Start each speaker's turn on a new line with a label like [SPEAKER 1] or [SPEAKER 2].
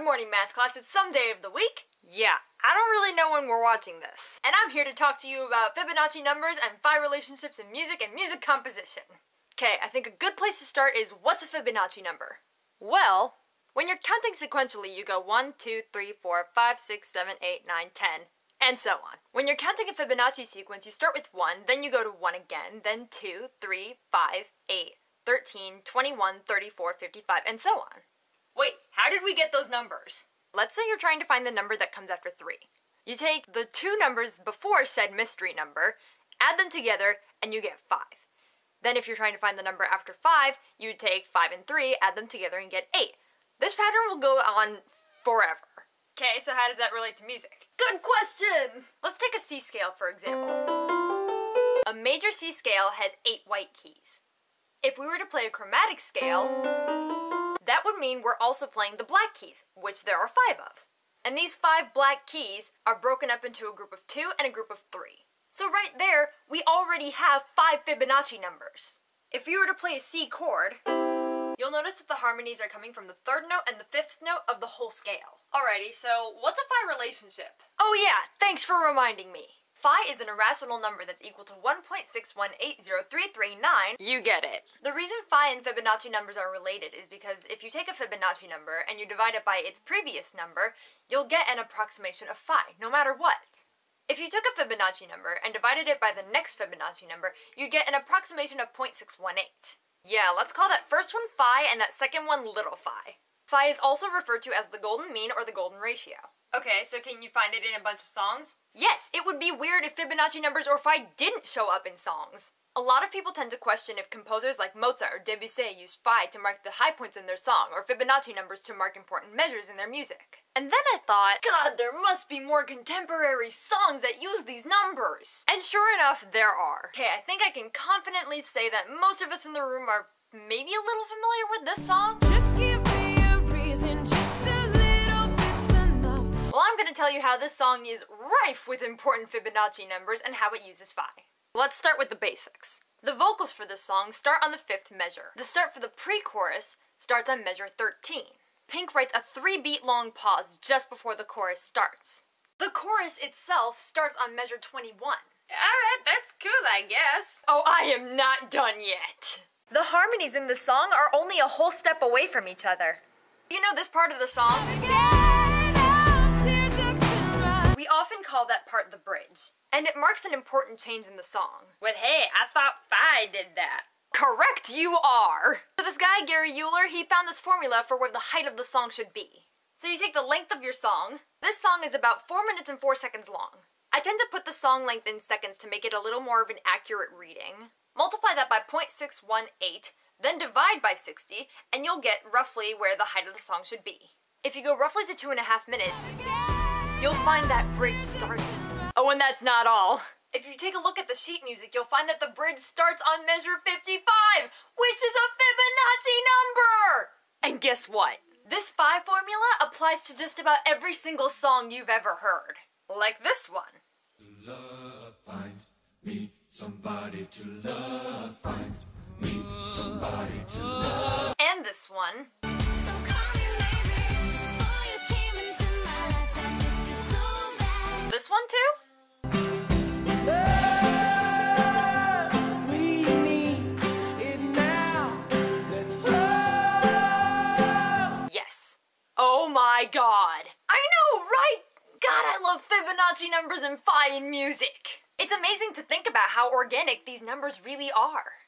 [SPEAKER 1] Good morning, math class. It's some day of the week. Yeah, I don't really know when we're watching this. And I'm here to talk to you about Fibonacci numbers and phi relationships in music and music composition. Okay, I think a good place to start is what's a Fibonacci number? Well, when you're counting sequentially, you go 1, 2, 3, 4, 5, 6, 7, 8, 9, 10, and so on. When you're counting a Fibonacci sequence, you start with 1, then you go to 1 again, then 2, 3, 5, 8, 13, 21, 34, 55, and so on. Wait, how did we get those numbers? Let's say you're trying to find the number that comes after 3. You take the two numbers before said mystery number, add them together, and you get 5. Then if you're trying to find the number after 5, you take 5 and 3, add them together, and get 8. This pattern will go on forever. Okay, so how does that relate to music? Good question! Let's take a C scale, for example. A major C scale has 8 white keys. If we were to play a chromatic scale, that would mean we're also playing the black keys, which there are five of. And these five black keys are broken up into a group of two and a group of three. So right there, we already have five Fibonacci numbers. If you were to play a C chord, you'll notice that the harmonies are coming from the third note and the fifth note of the whole scale. Alrighty, so what's a phi relationship? Oh yeah, thanks for reminding me. Phi is an irrational number that's equal to 1.6180339. You get it. The reason phi and Fibonacci numbers are related is because if you take a Fibonacci number and you divide it by its previous number, you'll get an approximation of phi, no matter what. If you took a Fibonacci number and divided it by the next Fibonacci number, you'd get an approximation of 0.618. Yeah, let's call that first one phi and that second one little phi. Phi is also referred to as the golden mean or the golden ratio. Okay, so can you find it in a bunch of songs? Yes, it would be weird if Fibonacci numbers or phi didn't show up in songs. A lot of people tend to question if composers like Mozart or Debussy used phi to mark the high points in their song or Fibonacci numbers to mark important measures in their music. And then I thought, God, there must be more contemporary songs that use these numbers. And sure enough, there are. Okay, I think I can confidently say that most of us in the room are maybe a little familiar with this song. Tell you how this song is rife with important Fibonacci numbers and how it uses phi. Let's start with the basics. The vocals for this song start on the fifth measure. The start for the pre-chorus starts on measure 13. Pink writes a three beat long pause just before the chorus starts. The chorus itself starts on measure 21. Alright, that's cool, I guess. Oh, I am not done yet. The harmonies in the song are only a whole step away from each other. You know this part of the song? Often call that part the bridge, and it marks an important change in the song. But hey, I thought Phi did that. Correct, you are! So this guy, Gary Euler, he found this formula for where the height of the song should be. So you take the length of your song. This song is about 4 minutes and 4 seconds long. I tend to put the song length in seconds to make it a little more of an accurate reading. Multiply that by 0.618, then divide by 60, and you'll get roughly where the height of the song should be. If you go roughly to two and a half minutes, you'll find that bridge starting. Oh, and that's not all. If you take a look at the sheet music, you'll find that the bridge starts on measure 55, which is a Fibonacci number! And guess what? This phi formula applies to just about every single song you've ever heard. Like this one. To love, find me somebody to love, find me somebody to love. And this one. Love Fibonacci numbers and phi in music. It's amazing to think about how organic these numbers really are.